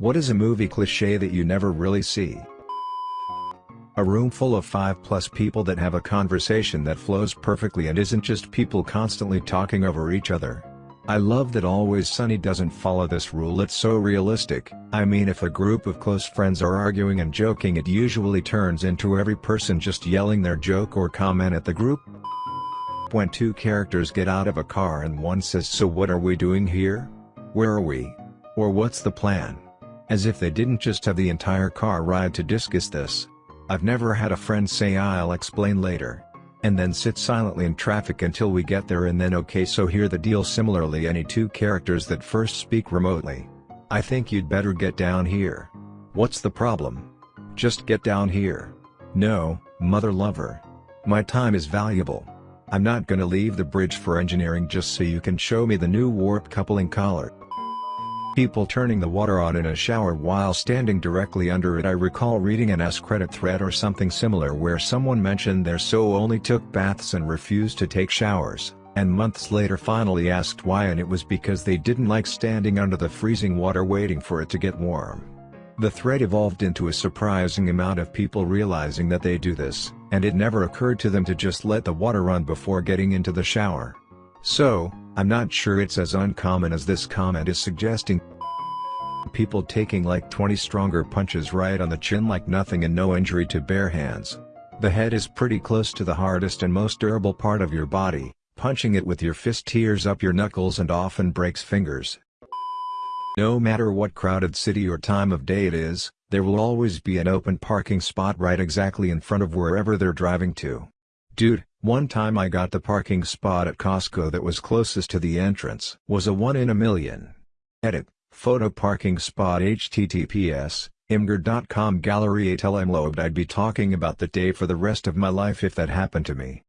What is a movie cliché that you never really see? A room full of 5 plus people that have a conversation that flows perfectly and isn't just people constantly talking over each other. I love that Always Sunny doesn't follow this rule it's so realistic, I mean if a group of close friends are arguing and joking it usually turns into every person just yelling their joke or comment at the group. When two characters get out of a car and one says so what are we doing here? Where are we? Or what's the plan? As if they didn't just have the entire car ride to discuss this. I've never had a friend say I'll explain later. And then sit silently in traffic until we get there and then okay so here the deal similarly any two characters that first speak remotely. I think you'd better get down here. What's the problem? Just get down here. No, mother lover. My time is valuable. I'm not gonna leave the bridge for engineering just so you can show me the new warp coupling collar. People turning the water on in a shower while standing directly under it I recall reading an AskReddit thread or something similar where someone mentioned their so only took baths and refused to take showers, and months later finally asked why and it was because they didn't like standing under the freezing water waiting for it to get warm. The thread evolved into a surprising amount of people realizing that they do this, and it never occurred to them to just let the water run before getting into the shower. So, I'm not sure it's as uncommon as this comment is suggesting. People taking like 20 stronger punches right on the chin like nothing and no injury to bare hands. The head is pretty close to the hardest and most durable part of your body, punching it with your fist tears up your knuckles and often breaks fingers. No matter what crowded city or time of day it is, there will always be an open parking spot right exactly in front of wherever they're driving to. Dude, one time I got the parking spot at Costco that was closest to the entrance. Was a one in a million. Edit, photo parking spot https, imgur.com gallery 8 lm I'd be talking about the day for the rest of my life if that happened to me.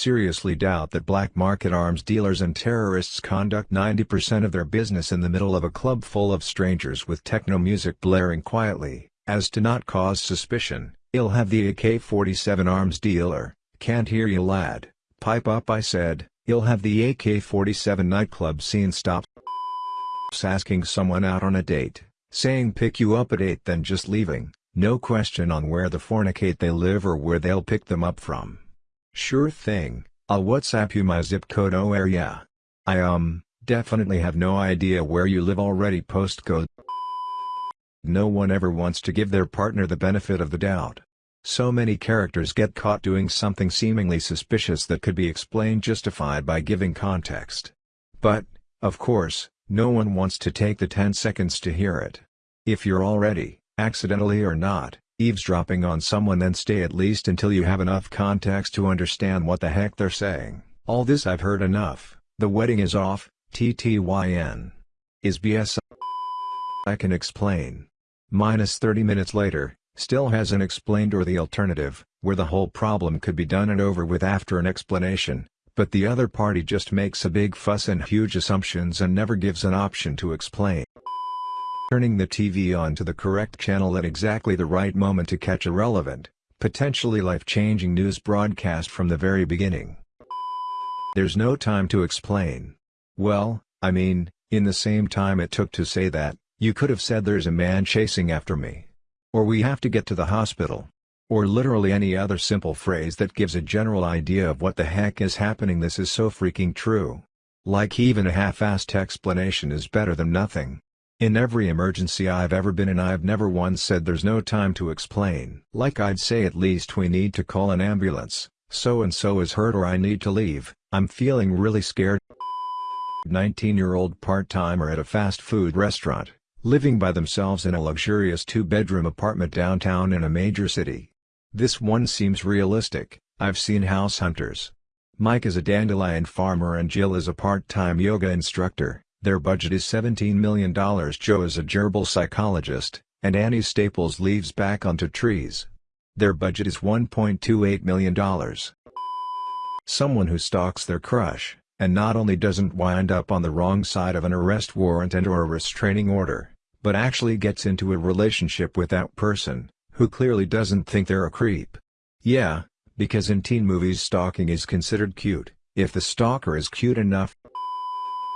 Seriously doubt that black market arms dealers and terrorists conduct 90% of their business in the middle of a club full of strangers with techno music blaring quietly, as to not cause suspicion, I'll have the AK-47 arms dealer, can't hear you lad, pipe up I said, you'll have the AK-47 nightclub scene stop asking someone out on a date, saying pick you up at 8 then just leaving, no question on where the fornicate they live or where they'll pick them up from. Sure thing, I'll WhatsApp you my zip code oh yeah. I um, definitely have no idea where you live already postcode. No one ever wants to give their partner the benefit of the doubt. So many characters get caught doing something seemingly suspicious that could be explained justified by giving context. But, of course, no one wants to take the 10 seconds to hear it. If you're already, accidentally or not, eavesdropping on someone then stay at least until you have enough context to understand what the heck they're saying. All this I've heard enough, the wedding is off, TTYN. Is BS I can explain. Minus 30 minutes later, still hasn't explained or the alternative, where the whole problem could be done and over with after an explanation, but the other party just makes a big fuss and huge assumptions and never gives an option to explain. Turning the TV on to the correct channel at exactly the right moment to catch a relevant, potentially life-changing news broadcast from the very beginning. There's no time to explain. Well, I mean, in the same time it took to say that, you could have said there's a man chasing after me. Or we have to get to the hospital. Or literally any other simple phrase that gives a general idea of what the heck is happening this is so freaking true. Like even a half-assed explanation is better than nothing. In every emergency I've ever been in I've never once said there's no time to explain. Like I'd say at least we need to call an ambulance, so and so is hurt or I need to leave, I'm feeling really scared. 19-year-old part-timer at a fast food restaurant living by themselves in a luxurious two-bedroom apartment downtown in a major city. This one seems realistic, I've seen House Hunters. Mike is a dandelion farmer and Jill is a part-time yoga instructor, their budget is $17 million Joe is a gerbil psychologist, and Annie Staples leaves back onto trees. Their budget is $1.28 million. Someone who stalks their crush, and not only doesn't wind up on the wrong side of an arrest warrant and or a restraining order, but actually gets into a relationship with that person, who clearly doesn't think they're a creep. Yeah, because in teen movies stalking is considered cute, if the stalker is cute enough.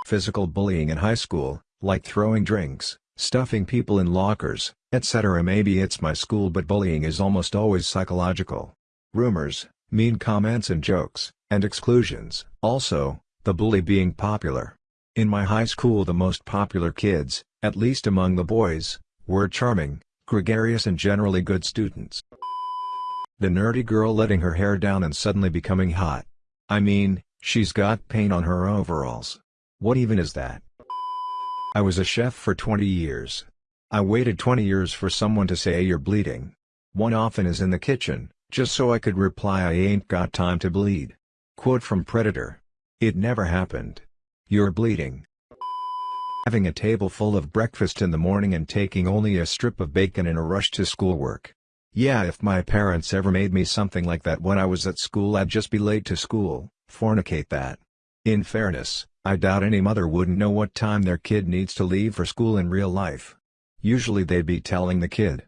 Physical bullying in high school, like throwing drinks, stuffing people in lockers, etc. Maybe it's my school but bullying is almost always psychological. Rumors, mean comments and jokes, and exclusions. Also, the bully being popular. In my high school the most popular kids, at least among the boys, were charming, gregarious and generally good students. The nerdy girl letting her hair down and suddenly becoming hot. I mean, she's got paint on her overalls. What even is that? I was a chef for 20 years. I waited 20 years for someone to say you're bleeding. One often is in the kitchen, just so I could reply I ain't got time to bleed. Quote from Predator. It never happened. You're bleeding. Having a table full of breakfast in the morning and taking only a strip of bacon in a rush to schoolwork. Yeah if my parents ever made me something like that when I was at school I'd just be late to school, fornicate that. In fairness, I doubt any mother wouldn't know what time their kid needs to leave for school in real life. Usually they'd be telling the kid.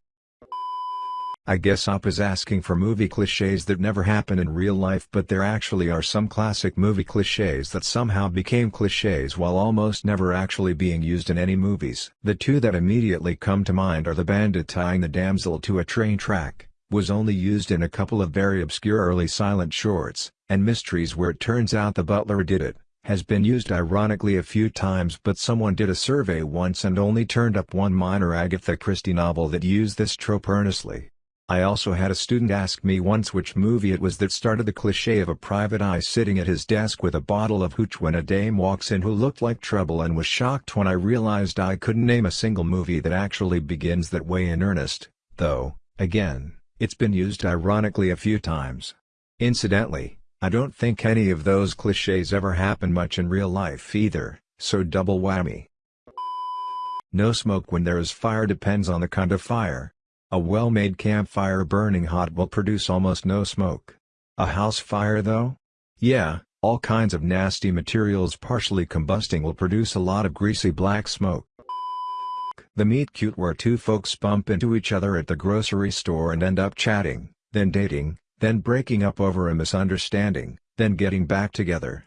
I guess Op is asking for movie cliches that never happen in real life but there actually are some classic movie cliches that somehow became cliches while almost never actually being used in any movies. The two that immediately come to mind are the bandit tying the damsel to a train track, was only used in a couple of very obscure early silent shorts, and mysteries where it turns out the butler did it, has been used ironically a few times but someone did a survey once and only turned up one minor Agatha Christie novel that used this trope earnestly. I also had a student ask me once which movie it was that started the cliché of a private eye sitting at his desk with a bottle of hooch when a dame walks in who looked like trouble and was shocked when I realized I couldn't name a single movie that actually begins that way in earnest, though, again, it's been used ironically a few times. Incidentally, I don't think any of those clichés ever happen much in real life either, so double whammy. No smoke when there is fire depends on the kind of fire. A well-made campfire burning hot will produce almost no smoke. A house fire though? Yeah, all kinds of nasty materials partially combusting will produce a lot of greasy black smoke. The meet cute where two folks bump into each other at the grocery store and end up chatting, then dating, then breaking up over a misunderstanding, then getting back together.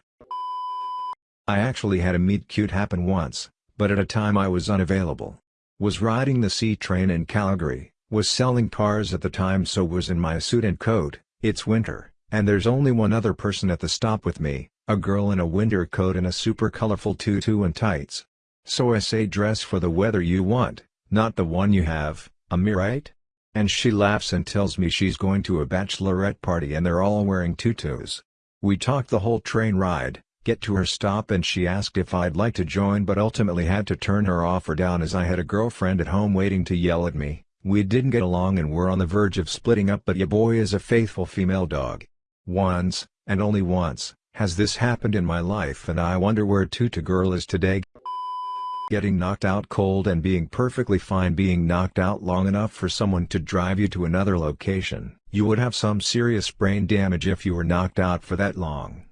I actually had a meet cute happen once, but at a time I was unavailable. Was riding the C train in Calgary, was selling cars at the time so was in my suit and coat, it's winter, and there's only one other person at the stop with me, a girl in a winter coat and a super colorful tutu and tights. So I say dress for the weather you want, not the one you have, am I right? And she laughs and tells me she's going to a bachelorette party and they're all wearing tutus. We talked the whole train ride, get to her stop and she asked if I'd like to join but ultimately had to turn her offer down as I had a girlfriend at home waiting to yell at me, we didn't get along and were on the verge of splitting up but ya boy is a faithful female dog. Once, and only once, has this happened in my life and I wonder where Tutu Girl is today. Getting knocked out cold and being perfectly fine being knocked out long enough for someone to drive you to another location. You would have some serious brain damage if you were knocked out for that long.